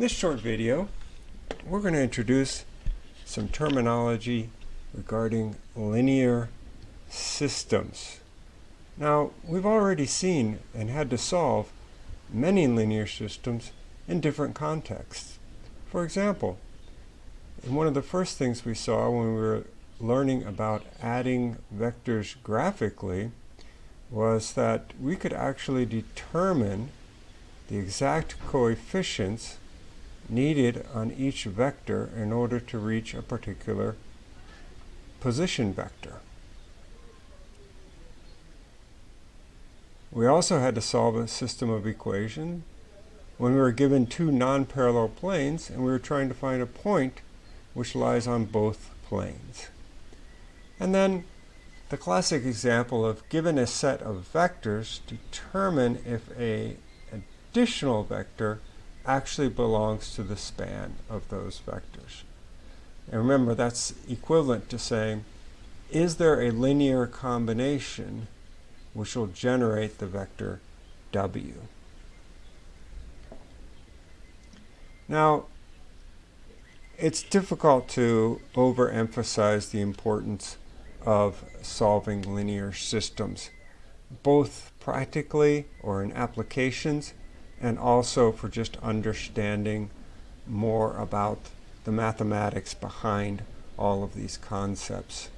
In this short video, we're going to introduce some terminology regarding linear systems. Now, we've already seen and had to solve many linear systems in different contexts. For example, one of the first things we saw when we were learning about adding vectors graphically was that we could actually determine the exact coefficients needed on each vector in order to reach a particular position vector. We also had to solve a system of equations when we were given two non-parallel planes and we were trying to find a point which lies on both planes. And then the classic example of given a set of vectors, determine if a additional vector actually belongs to the span of those vectors. And remember, that's equivalent to saying, is there a linear combination which will generate the vector w? Now, it's difficult to overemphasize the importance of solving linear systems, both practically or in applications, and also for just understanding more about the mathematics behind all of these concepts.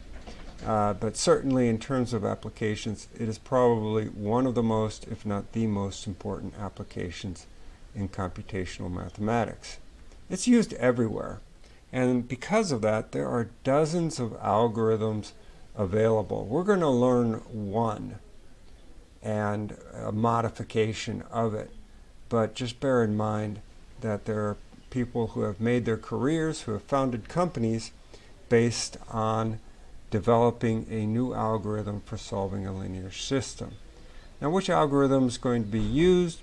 Uh, but certainly in terms of applications, it is probably one of the most, if not the most important applications in computational mathematics. It's used everywhere. And because of that, there are dozens of algorithms available. We're going to learn one and a modification of it. But just bear in mind that there are people who have made their careers, who have founded companies based on developing a new algorithm for solving a linear system. Now which algorithm is going to be used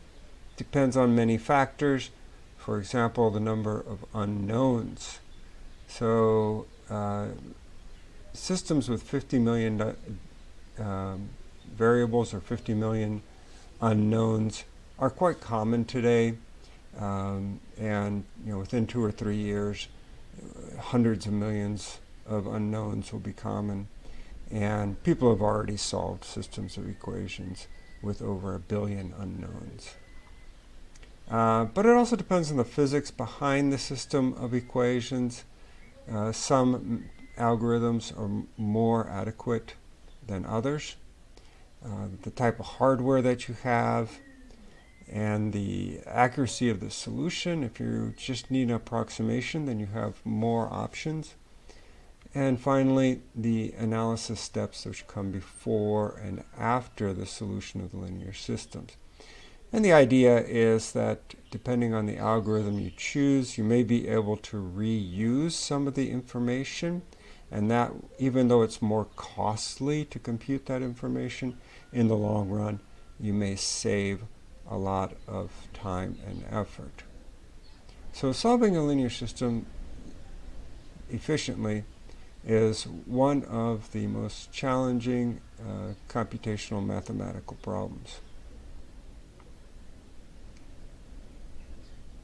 depends on many factors. For example, the number of unknowns. So uh, systems with 50 million uh, variables or 50 million unknowns are quite common today. Um, and you know, within two or three years, hundreds of millions of unknowns will be common. And people have already solved systems of equations with over a billion unknowns. Uh, but it also depends on the physics behind the system of equations. Uh, some algorithms are more adequate than others. Uh, the type of hardware that you have, and the accuracy of the solution. If you just need an approximation, then you have more options. And finally, the analysis steps which come before and after the solution of the linear systems. And the idea is that depending on the algorithm you choose, you may be able to reuse some of the information. And that, even though it's more costly to compute that information, in the long run, you may save a lot of time and effort. So solving a linear system efficiently is one of the most challenging uh, computational mathematical problems.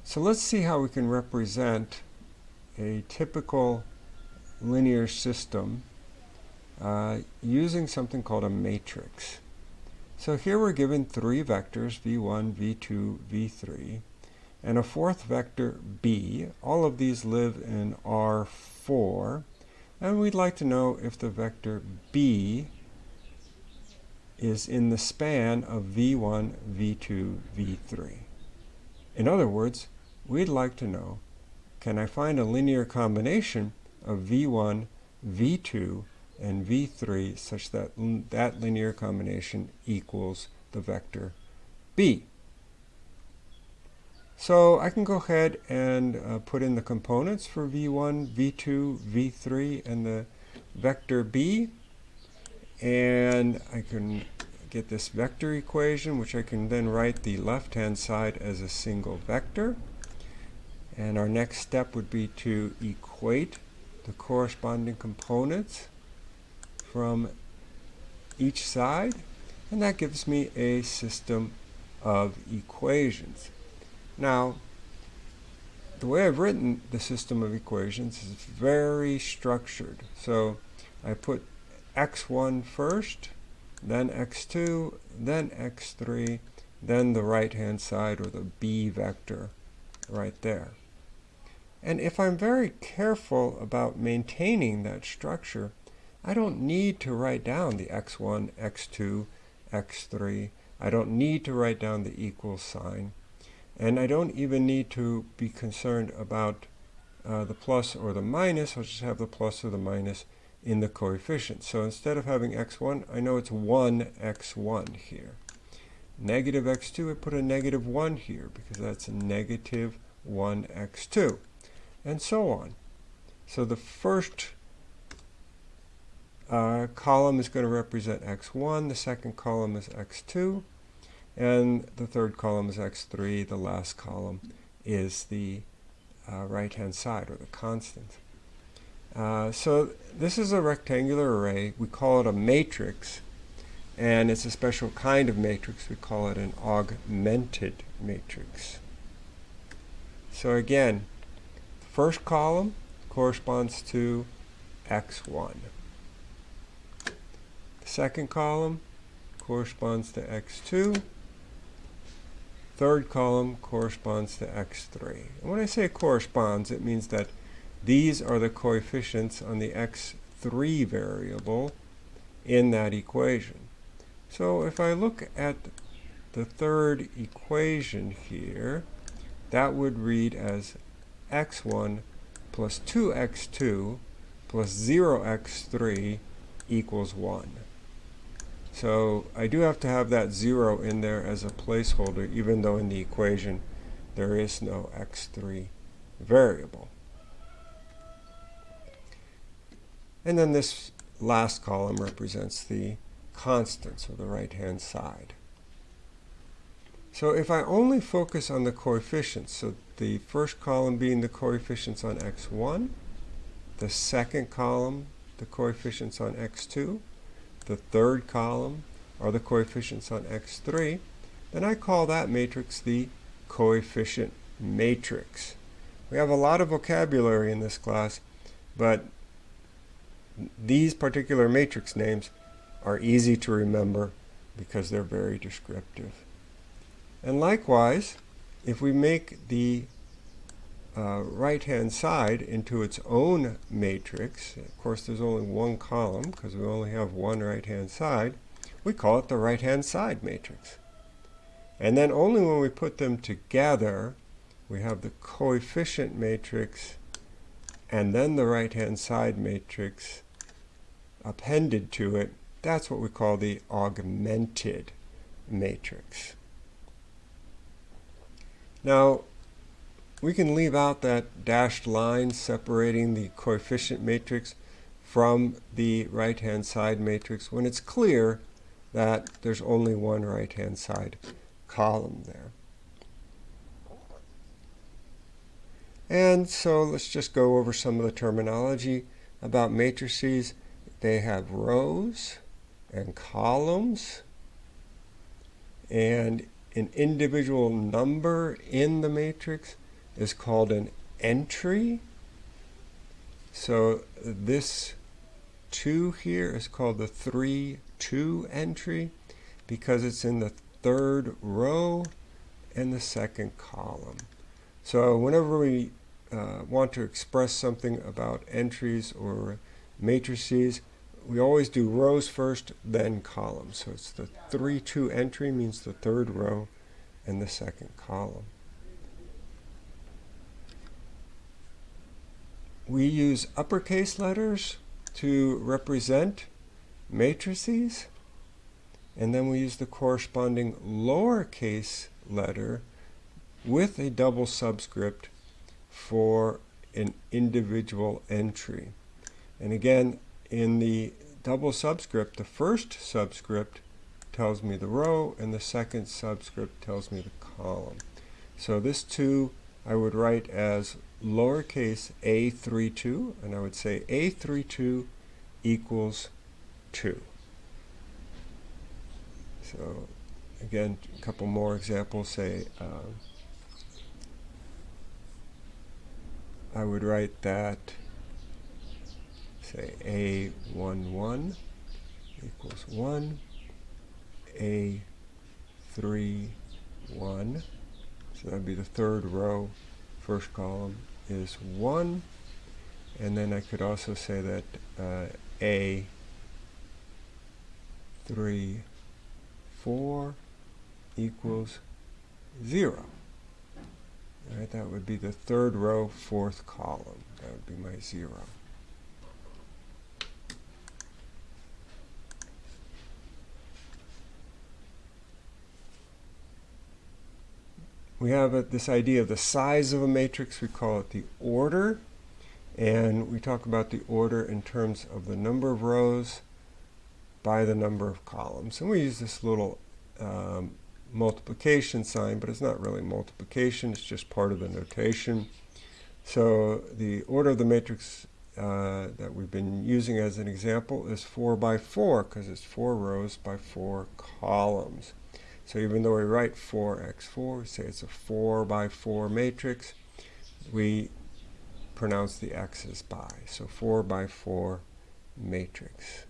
So let's see how we can represent a typical linear system uh, using something called a matrix. So here we're given three vectors, v1, v2, v3, and a fourth vector, b. All of these live in R4, and we'd like to know if the vector b is in the span of v1, v2, v3. In other words, we'd like to know, can I find a linear combination of v1, v2, and v3 such that that linear combination equals the vector b. So I can go ahead and uh, put in the components for v1, v2, v3, and the vector b. And I can get this vector equation, which I can then write the left-hand side as a single vector. And our next step would be to equate the corresponding components from each side and that gives me a system of equations. Now the way I've written the system of equations is very structured. So I put x1 first, then x2, then x3, then the right-hand side or the b vector right there. And if I'm very careful about maintaining that structure, I don't need to write down the x1, x2, x3. I don't need to write down the equal sign. And I don't even need to be concerned about uh, the plus or the minus. I'll just have the plus or the minus in the coefficient. So instead of having x1, I know it's 1x1 here. Negative x2, I put a negative 1 here because that's negative 1x2. And so on. So the first uh, column is going to represent x1, the second column is x2, and the third column is x3, the last column is the uh, right-hand side, or the constant. Uh, so this is a rectangular array. We call it a matrix, and it's a special kind of matrix. We call it an augmented matrix. So again, the first column corresponds to x1. Second column corresponds to x2 third column corresponds to x3. And when I say corresponds, it means that these are the coefficients on the x3 variable in that equation. So if I look at the third equation here, that would read as x1 plus 2x2 plus 0x3 equals 1. So I do have to have that 0 in there as a placeholder, even though in the equation there is no x3 variable. And then this last column represents the constants, or the right-hand side. So if I only focus on the coefficients, so the first column being the coefficients on x1, the second column, the coefficients on x2, the third column are the coefficients on x3, then I call that matrix the coefficient matrix. We have a lot of vocabulary in this class, but these particular matrix names are easy to remember because they're very descriptive. And likewise, if we make the uh, right-hand side into its own matrix. Of course, there's only one column because we only have one right-hand side. We call it the right-hand side matrix. And then only when we put them together, we have the coefficient matrix and then the right-hand side matrix appended to it. That's what we call the augmented matrix. Now, we can leave out that dashed line separating the coefficient matrix from the right-hand side matrix when it's clear that there's only one right-hand side column there. And so let's just go over some of the terminology about matrices. They have rows and columns and an individual number in the matrix is called an entry. So this 2 here is called the 3, 2 entry because it's in the third row and the second column. So whenever we uh, want to express something about entries or matrices, we always do rows first, then columns. So it's the 3, 2 entry means the third row and the second column. We use uppercase letters to represent matrices, and then we use the corresponding lowercase letter with a double subscript for an individual entry. And again, in the double subscript, the first subscript tells me the row, and the second subscript tells me the column. So this 2 I would write as lowercase a32, and I would say a32 equals 2. So again, a couple more examples say uh, I would write that, say, A11 equals 1, A3, 1. So that would be the third row. First column is 1. And then I could also say that uh, A, 3, 4 equals 0. All right, that would be the third row, fourth column. That would be my 0. We have a, this idea of the size of a matrix. We call it the order. And we talk about the order in terms of the number of rows by the number of columns. And we use this little um, multiplication sign, but it's not really multiplication. It's just part of the notation. So the order of the matrix uh, that we've been using as an example is 4 by 4 because it's 4 rows by 4 columns. So even though we write 4x4, we say it's a 4 by 4 matrix, we pronounce the x's by. So 4 by 4 matrix.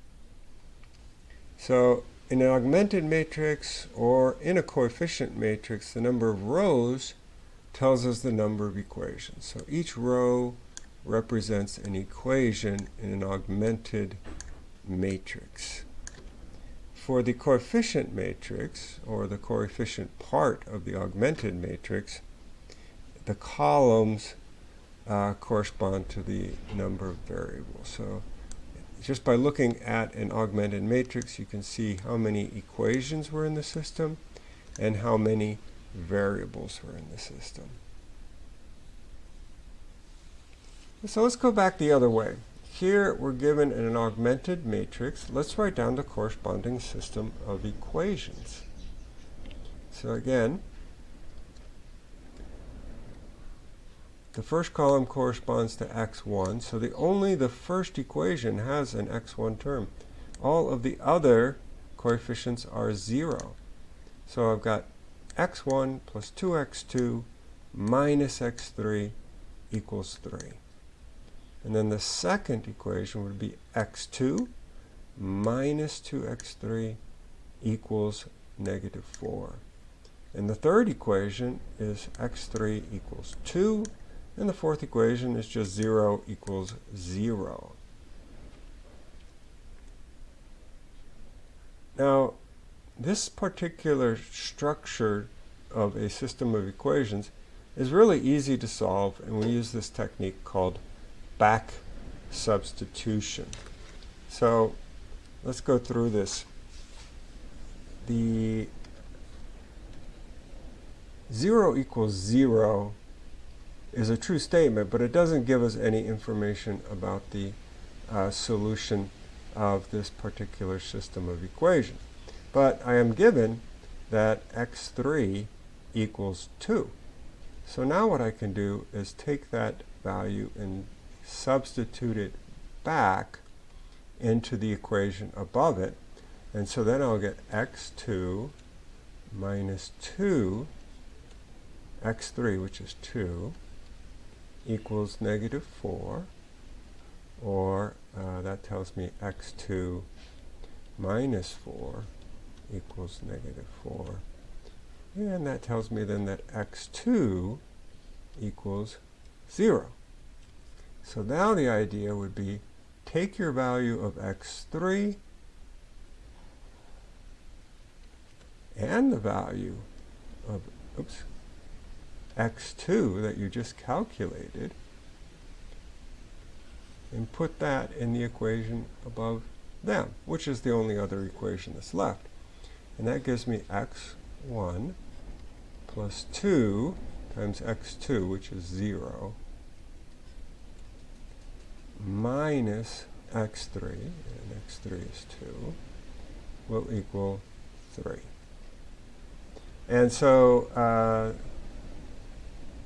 So in an augmented matrix or in a coefficient matrix, the number of rows tells us the number of equations. So each row represents an equation in an augmented matrix for the coefficient matrix, or the coefficient part of the augmented matrix, the columns uh, correspond to the number of variables. So just by looking at an augmented matrix, you can see how many equations were in the system and how many variables were in the system. So let's go back the other way. Here we're given an augmented matrix. Let's write down the corresponding system of equations. So again, the first column corresponds to x1, so the only the first equation has an x1 term. All of the other coefficients are 0. So I've got x1 plus 2x2 minus x3 equals 3. And then the second equation would be x2 minus 2x3 equals negative 4. And the third equation is x3 equals 2. And the fourth equation is just 0 equals 0. Now, this particular structure of a system of equations is really easy to solve, and we use this technique called back substitution. So let's go through this. The 0 equals 0 is a true statement, but it doesn't give us any information about the uh, solution of this particular system of equations. But I am given that x3 equals 2. So now what I can do is take that value and substitute it back into the equation above it. And so then I'll get x2 minus 2, x3, which is 2, equals negative 4. Or uh, that tells me x2 minus 4 equals negative 4. And that tells me then that x2 equals 0. So now the idea would be take your value of x3 and the value of oops, x2 that you just calculated and put that in the equation above them, which is the only other equation that's left. And that gives me x1 plus 2 times x2, which is 0, minus x3, and x3 is 2, will equal 3. And so uh,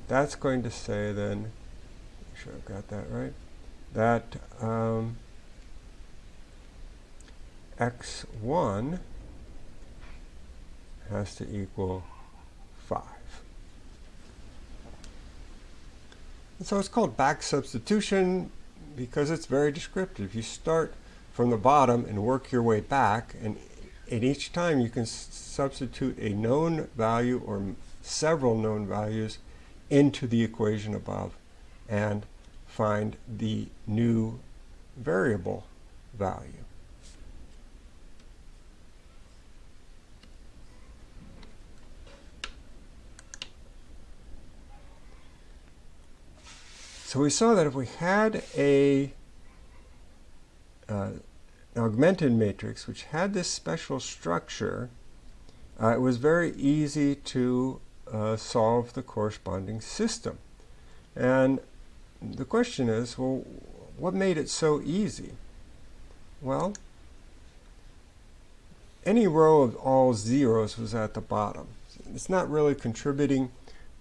that's going to say then, make sure I've got that right, that um, x1 has to equal 5. And so it's called back substitution because it's very descriptive. You start from the bottom and work your way back, and at each time you can substitute a known value or several known values into the equation above and find the new variable value. So we saw that if we had a uh, augmented matrix which had this special structure, uh, it was very easy to uh, solve the corresponding system. And the question is, well, what made it so easy? Well, any row of all zeros was at the bottom. It's not really contributing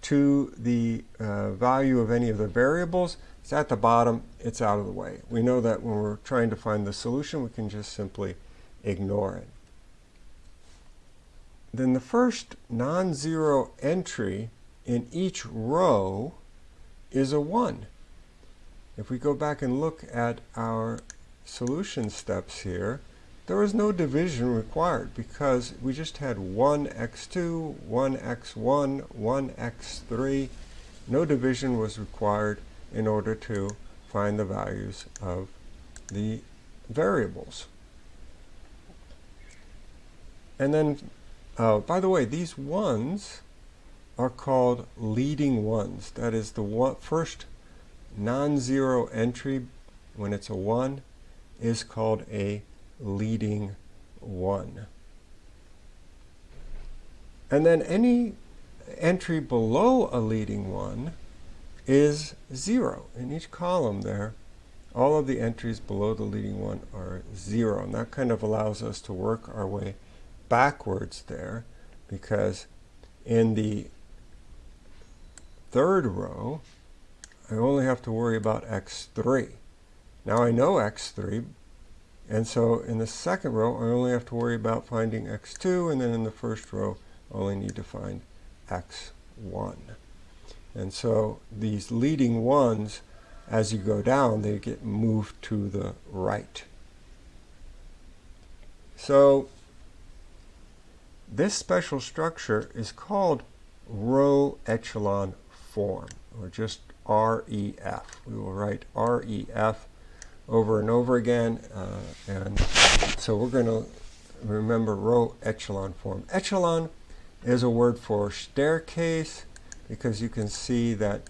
to the uh, value of any of the variables. It's at the bottom, it's out of the way. We know that when we're trying to find the solution, we can just simply ignore it. Then the first non-zero entry in each row is a 1. If we go back and look at our solution steps here, there was no division required because we just had 1x2, 1x1, 1x3. No division was required in order to find the values of the variables. And then, uh, by the way, these ones are called leading ones. That is the one, first non-zero entry when it's a 1 is called a leading one. And then any entry below a leading one is zero. In each column there, all of the entries below the leading one are zero. And that kind of allows us to work our way backwards there because in the third row, I only have to worry about x3. Now I know x3 and so in the second row, I only have to worry about finding x2, and then in the first row, I only need to find x1. And so these leading ones, as you go down, they get moved to the right. So this special structure is called row echelon form, or just REF. We will write REF over and over again. Uh, and so we're going to remember row echelon form. Echelon is a word for staircase because you can see that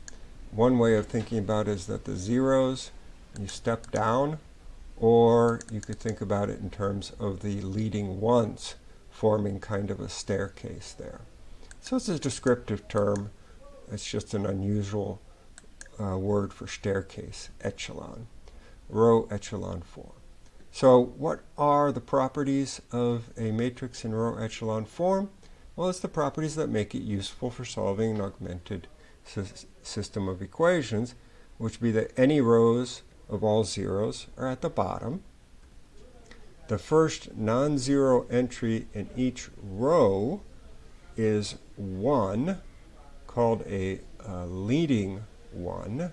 one way of thinking about it is that the zeros, you step down, or you could think about it in terms of the leading ones forming kind of a staircase there. So it's a descriptive term. It's just an unusual uh, word for staircase, echelon row echelon form. So what are the properties of a matrix in row echelon form? Well, it's the properties that make it useful for solving an augmented system of equations, which be that any rows of all zeros are at the bottom. The first non-zero entry in each row is 1, called a uh, leading one.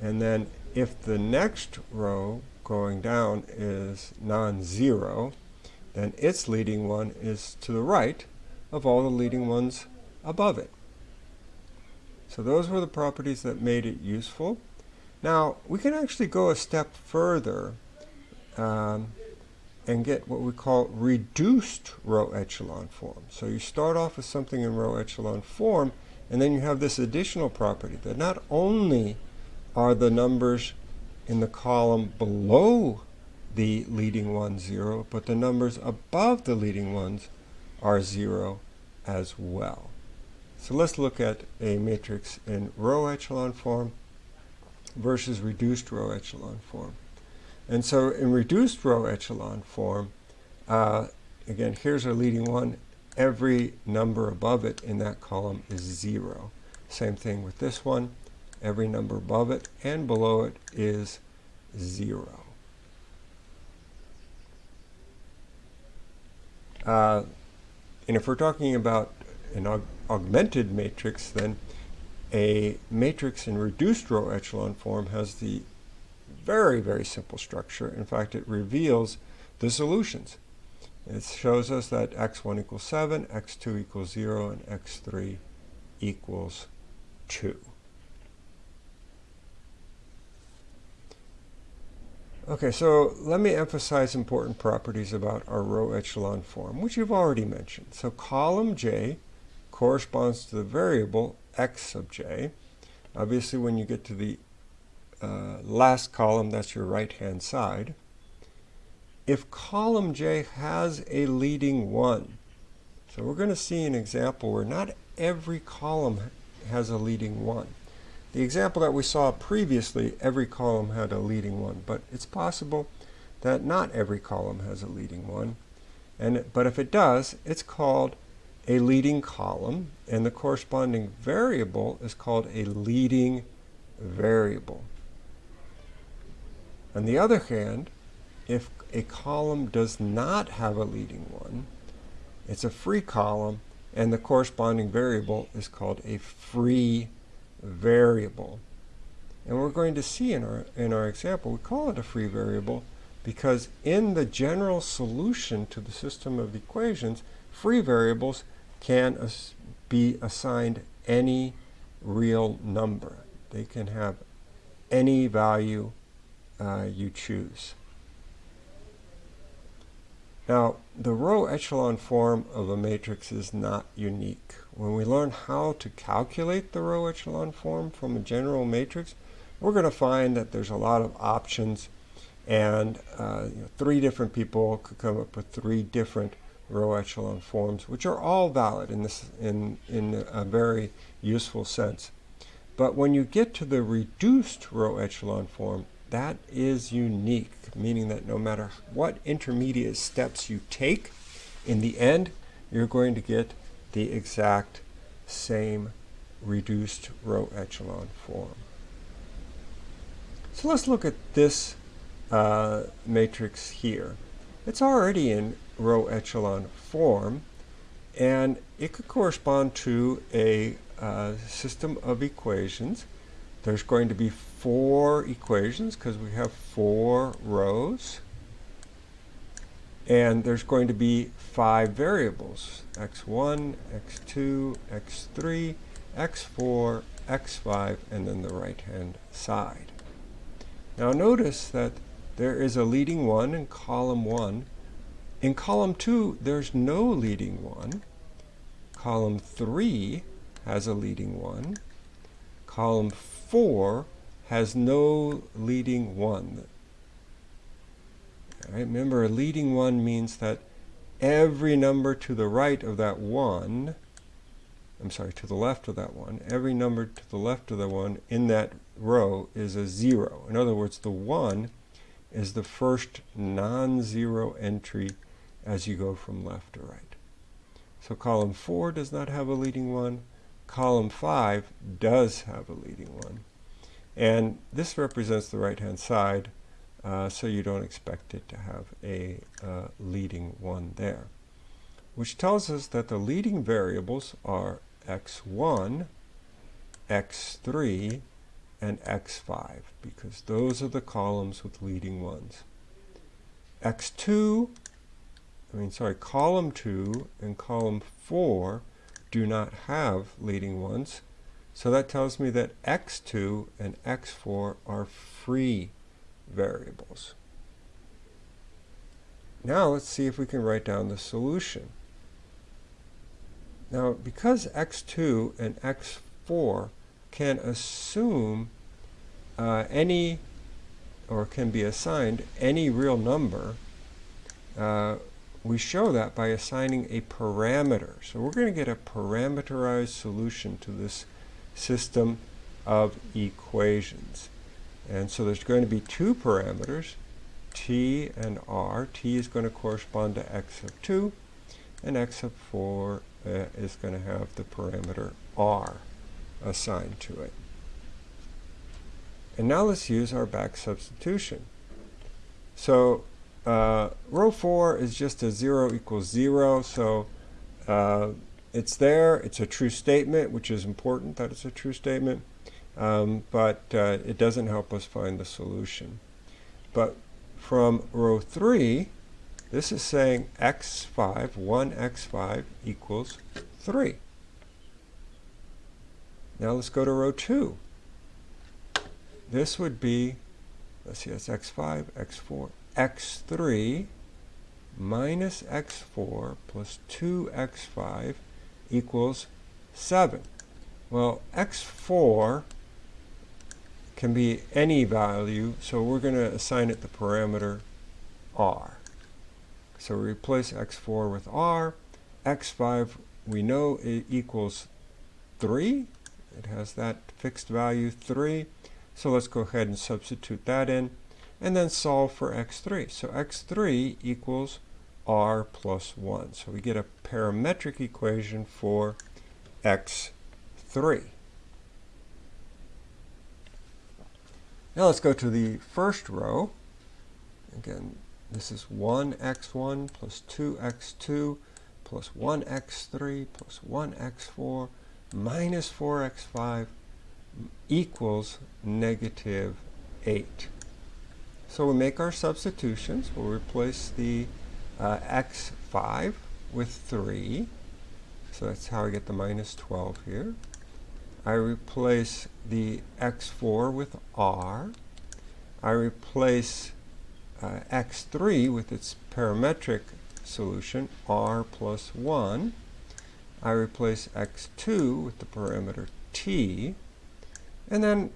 And then if the next row going down is non-zero, then its leading one is to the right of all the leading ones above it. So those were the properties that made it useful. Now, we can actually go a step further um, and get what we call reduced row echelon form. So you start off with something in row echelon form, and then you have this additional property that not only are the numbers in the column below the leading one 0, but the numbers above the leading ones are 0 as well. So let's look at a matrix in row echelon form versus reduced row echelon form. And so in reduced row echelon form, uh, again, here's our leading one. Every number above it in that column is 0. Same thing with this one. Every number above it and below it is 0. Uh, and if we're talking about an aug augmented matrix, then a matrix in reduced row echelon form has the very, very simple structure. In fact, it reveals the solutions. It shows us that x1 equals 7, x2 equals 0, and x3 equals 2. Okay, so let me emphasize important properties about our row echelon form, which you've already mentioned. So column J corresponds to the variable x sub j. Obviously, when you get to the uh, last column, that's your right-hand side. If column J has a leading 1, so we're going to see an example where not every column has a leading 1. The example that we saw previously, every column had a leading one, but it's possible that not every column has a leading one. And, but if it does, it's called a leading column, and the corresponding variable is called a leading variable. On the other hand, if a column does not have a leading one, it's a free column, and the corresponding variable is called a free variable. And we're going to see in our, in our example, we call it a free variable because in the general solution to the system of equations, free variables can as be assigned any real number. They can have any value uh, you choose. Now, the row echelon form of a matrix is not unique. When we learn how to calculate the row echelon form from a general matrix, we're going to find that there's a lot of options and uh, you know, three different people could come up with three different row echelon forms, which are all valid in, this, in, in a very useful sense. But when you get to the reduced row echelon form, that is unique, meaning that no matter what intermediate steps you take, in the end, you're going to get the exact same reduced row echelon form. So let's look at this uh, matrix here. It's already in row echelon form, and it could correspond to a uh, system of equations. There's going to be four equations because we have four rows. And there's going to be five variables, x1, x2, x3, x4, x5, and then the right-hand side. Now notice that there is a leading one in column 1. In column 2, there's no leading one. Column 3 has a leading one. Column 4 has no leading one. Right, remember, a leading one means that every number to the right of that one, I'm sorry, to the left of that one, every number to the left of the one in that row is a zero. In other words, the one is the first non-zero entry as you go from left to right. So column 4 does not have a leading one. Column 5 does have a leading one. And this represents the right-hand side, uh, so you don't expect it to have a uh, leading one there. Which tells us that the leading variables are x1, x3, and x5, because those are the columns with leading ones. x2, I mean, sorry, column 2 and column 4 do not have leading ones, so that tells me that x2 and x4 are free variables. Now let's see if we can write down the solution. Now because x2 and x4 can assume uh, any or can be assigned any real number, uh, we show that by assigning a parameter. So we're going to get a parameterized solution to this system of equations. And so there's going to be two parameters, t and r. t is going to correspond to x of 2, and x of 4 uh, is going to have the parameter r assigned to it. And now let's use our back substitution. So uh, row 4 is just a 0 equals 0, so uh, it's there. It's a true statement, which is important that it's a true statement. Um, but uh, it doesn't help us find the solution. But from row 3, this is saying x5, 1x5 equals 3. Now let's go to row 2. This would be, let's see, that's x5, x4, x3 minus x4 plus 2x5 equals 7. Well, x4 can be any value, so we're going to assign it the parameter r. So we replace x4 with r. x5 we know it equals 3. It has that fixed value 3. So let's go ahead and substitute that in and then solve for x3. So x3 equals r plus 1. So we get a parametric equation for x3. Now let's go to the first row. Again, this is 1x1 plus 2x2 plus 1x3 plus 1x4 minus 4x5 equals negative 8. So we make our substitutions. We'll replace the uh, x5 with 3. So that's how I get the minus 12 here. I replace the x4 with r. I replace uh, x3 with its parametric solution, r plus 1. I replace x2 with the parameter t. And then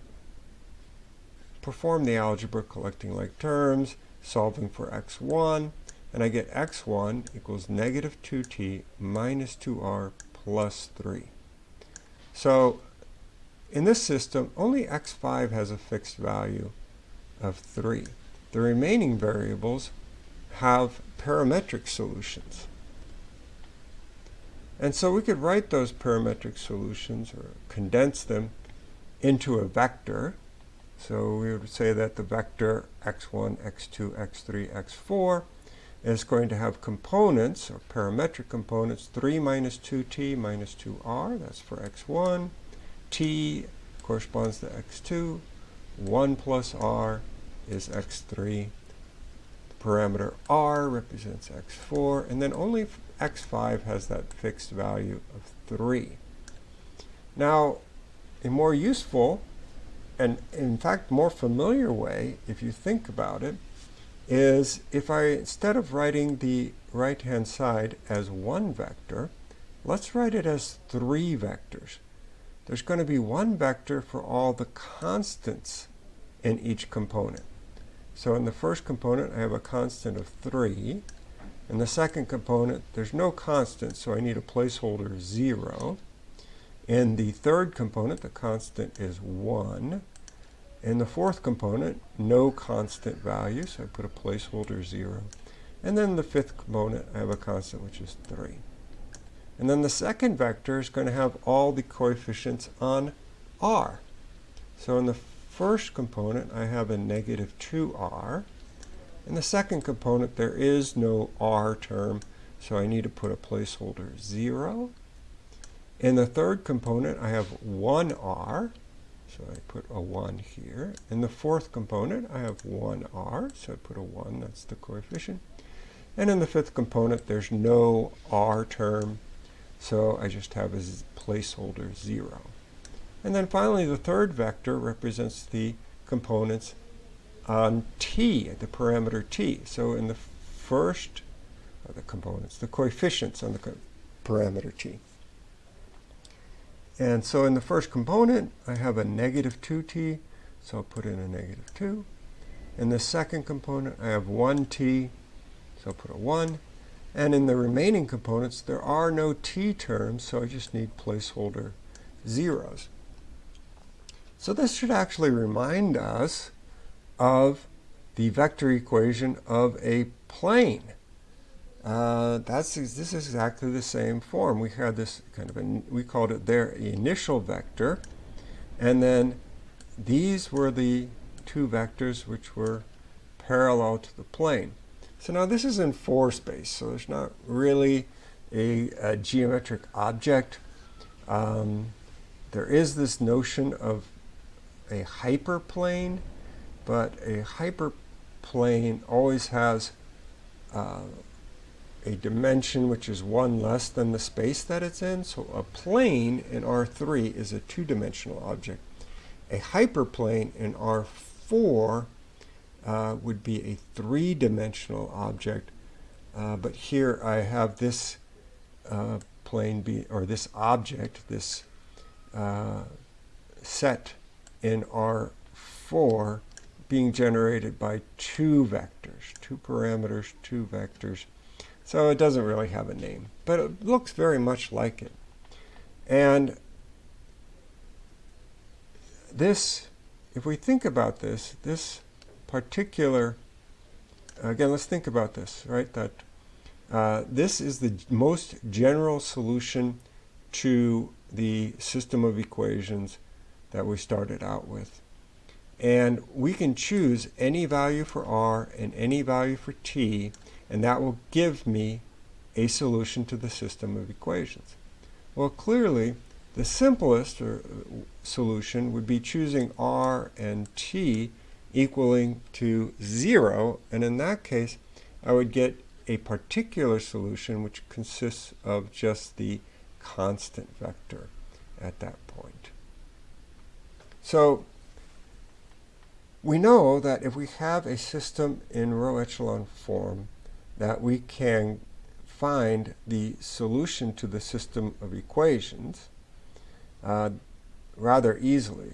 perform the algebra collecting like terms, solving for x1, and I get x1 equals negative 2t minus 2r plus 3. So in this system, only x5 has a fixed value of 3. The remaining variables have parametric solutions. And so we could write those parametric solutions or condense them into a vector. So we would say that the vector x1, x2, x3, x4 is going to have components, or parametric components, 3 minus 2t minus 2r, that's for x1. T corresponds to x2. 1 plus r is x3. The parameter r represents x4. And then only x5 has that fixed value of 3. Now, a more useful and in fact more familiar way, if you think about it, is if I, instead of writing the right-hand side as one vector, let's write it as three vectors. There's going to be one vector for all the constants in each component. So in the first component, I have a constant of 3. In the second component, there's no constant, so I need a placeholder 0. In the third component, the constant is 1. In the fourth component, no constant value, so I put a placeholder 0. And then the fifth component, I have a constant, which is 3. And then the second vector is going to have all the coefficients on r. So in the first component, I have a negative 2r. In the second component, there is no r term, so I need to put a placeholder 0. In the third component, I have 1r. So I put a 1 here. In the fourth component, I have 1r, so I put a 1, that's the coefficient. And in the fifth component, there's no r term, so I just have a placeholder 0. And then finally, the third vector represents the components on t, the parameter t. So in the first, uh, the components, the coefficients on the co parameter t. And so in the first component, I have a negative 2t, so I'll put in a negative 2. In the second component, I have 1t, so I'll put a 1. And in the remaining components, there are no t terms, so I just need placeholder zeros. So this should actually remind us of the vector equation of a plane. Uh, that's this is exactly the same form. We had this kind of a, we called it their initial vector, and then these were the two vectors which were parallel to the plane. So now this is in 4 space, so there's not really a, a geometric object. Um, there is this notion of a hyperplane, but a hyperplane always has uh, a dimension which is one less than the space that it's in. So a plane in R3 is a two-dimensional object. A hyperplane in R4 uh, would be a three-dimensional object. Uh, but here I have this uh, plane be, or this object, this uh, set in R4 being generated by two vectors, two parameters, two vectors. So it doesn't really have a name, but it looks very much like it. And this, if we think about this, this particular, again, let's think about this, right? That uh, this is the most general solution to the system of equations that we started out with. And we can choose any value for r and any value for t, and that will give me a solution to the system of equations. Well, clearly, the simplest uh, solution would be choosing r and t equaling to 0, and in that case, I would get a particular solution which consists of just the constant vector at that point. So we know that if we have a system in row echelon form, that we can find the solution to the system of equations uh, rather easily.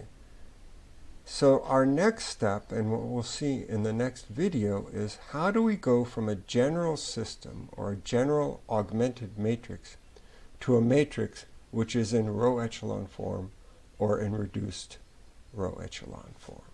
So our next step, and what we'll see in the next video, is how do we go from a general system or a general augmented matrix to a matrix which is in row echelon form or in reduced row echelon form.